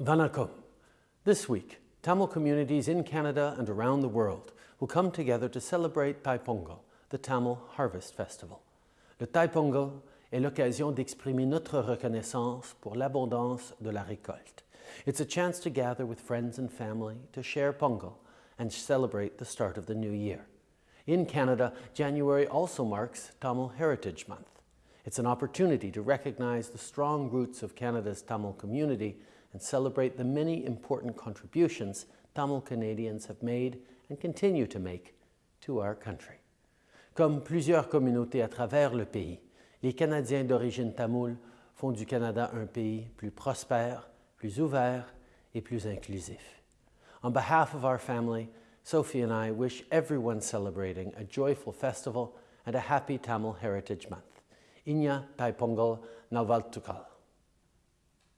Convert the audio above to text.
Vanakkam. This week, Tamil communities in Canada and around the world will come together to celebrate Thai-Pongal, the Tamil Harvest Festival. Le Thai-Pongal est l'occasion d'exprimer notre reconnaissance pour l'abondance de la récolte. It's a chance to gather with friends and family to share Pongal and celebrate the start of the new year. In Canada, January also marks Tamil Heritage Month. It's an opportunity to recognize the strong roots of Canada's Tamil community and celebrate the many important contributions Tamil Canadians have made and continue to make to our country. Comme plusieurs communautés à travers le pays, les Canadiens d'origine tamoule font du Canada un pays plus prospère, plus ouvert et plus inclusif. On behalf of our family, Sophie and I wish everyone celebrating a joyful festival and a happy Tamil Heritage Month. inja taj pongol na valtukal.